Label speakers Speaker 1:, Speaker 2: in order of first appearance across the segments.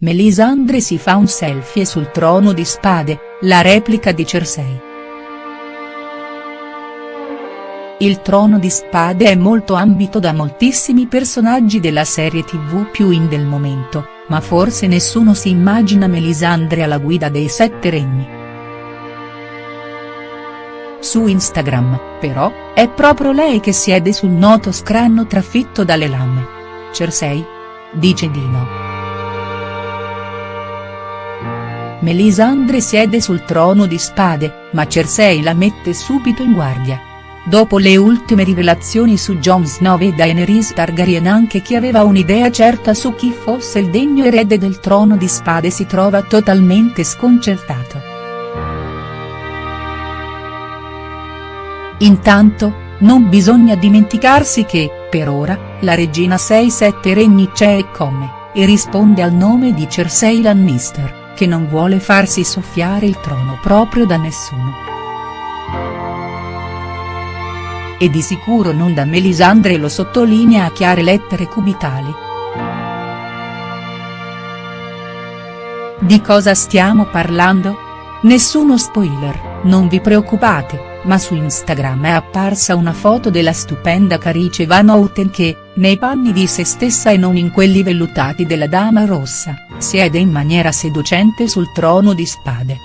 Speaker 1: Melisandre si fa un selfie sul trono di spade, la replica di Cersei. Il trono di spade è molto ambito da moltissimi personaggi della serie tv più in del momento, ma forse nessuno si immagina Melisandre alla guida dei sette regni. Su Instagram, però, è proprio lei che siede sul noto scranno trafitto dalle lame. Cersei? Dice di no. Melisandre siede sul trono di spade, ma Cersei la mette subito in guardia. Dopo le ultime rivelazioni su Jon Snow e Daenerys Targaryen anche chi aveva un'idea certa su chi fosse il degno erede del trono di spade si trova totalmente sconcertato. Intanto, non bisogna dimenticarsi che, per ora, la regina 6-7 regni c'è e come, e risponde al nome di Cersei Lannister che non vuole farsi soffiare il trono proprio da nessuno. E di sicuro non da Melisandre lo sottolinea a chiare lettere cubitali. Di cosa stiamo parlando? Nessuno spoiler, non vi preoccupate ma su Instagram è apparsa una foto della stupenda Carice Van Houten che, nei panni di se stessa e non in quelli vellutati della Dama Rossa, siede in maniera seducente sul trono di spade.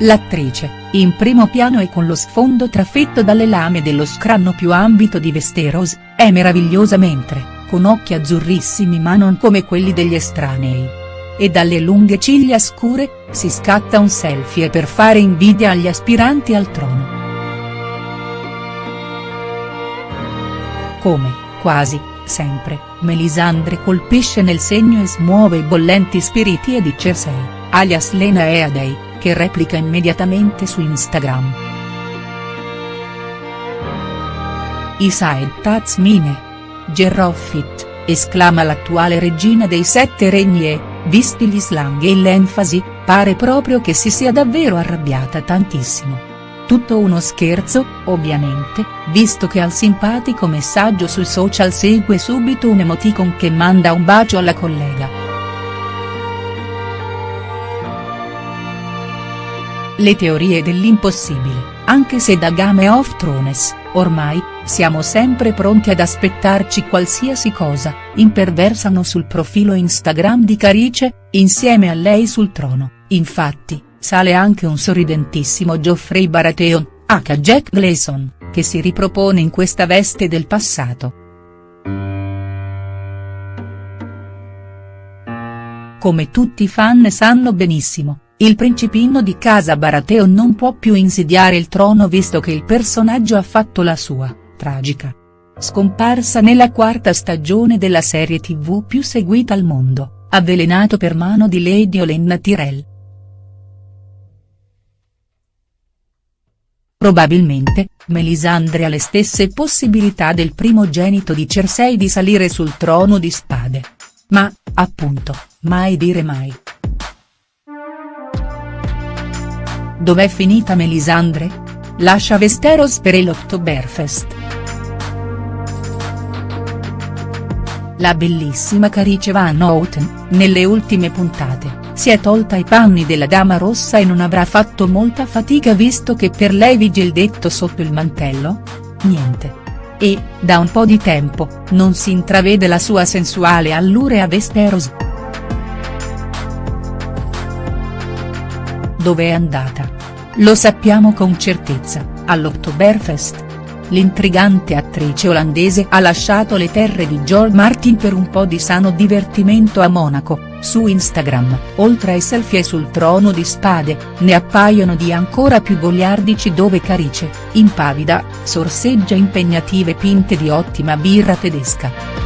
Speaker 1: L'attrice, in primo piano e con lo sfondo trafitto dalle lame dello scranno più ambito di Westeros, è meravigliosa mentre, con occhi azzurrissimi ma non come quelli degli estranei e dalle lunghe ciglia scure, si scatta un selfie per fare invidia agli aspiranti al trono. Come, quasi, sempre, Melisandre colpisce nel segno e smuove i bollenti spiriti di Cersei, alias Lena Eadei, che replica immediatamente su Instagram. Isaed Tazmine. Gerroffit, esclama l'attuale regina dei sette regni e, visti gli slang e l'enfasi, pare proprio che si sia davvero arrabbiata tantissimo. Tutto uno scherzo, ovviamente, visto che al simpatico messaggio sui social segue subito un emoticon che manda un bacio alla collega. Le teorie dell'impossibile, anche se da Game of Thrones, ormai, siamo sempre pronti ad aspettarci qualsiasi cosa, imperversano sul profilo Instagram di Carice, insieme a lei sul trono, infatti, sale anche un sorridentissimo Geoffrey Baratheon, H. Jack Gleason, che si ripropone in questa veste del passato. Come tutti i fan sanno benissimo, il principino di casa Baratheon non può più insidiare il trono visto che il personaggio ha fatto la sua, tragica, scomparsa nella quarta stagione della serie tv più seguita al mondo, avvelenato per mano di Lady Olenna Tyrell. Probabilmente, Melisandre ha le stesse possibilità del primogenito di Cersei di salire sul trono di spade. Ma, appunto, mai dire mai. Dov'è finita Melisandre? Lascia Westeros per l'Oktoberfest. La bellissima Carice Van Houten, nelle ultime puntate, si è tolta i panni della Dama Rossa e non avrà fatto molta fatica visto che per lei vige il detto sotto il mantello? Niente. E, da un po' di tempo, non si intravede la sua sensuale allure a Westeros. Dove è andata? Lo sappiamo con certezza, all'Oktoberfest. L'intrigante attrice olandese ha lasciato le terre di George Martin per un po' di sano divertimento a Monaco, su Instagram, oltre ai selfie sul trono di spade, ne appaiono di ancora più goliardici dove Carice, impavida, sorseggia impegnative pinte di ottima birra tedesca.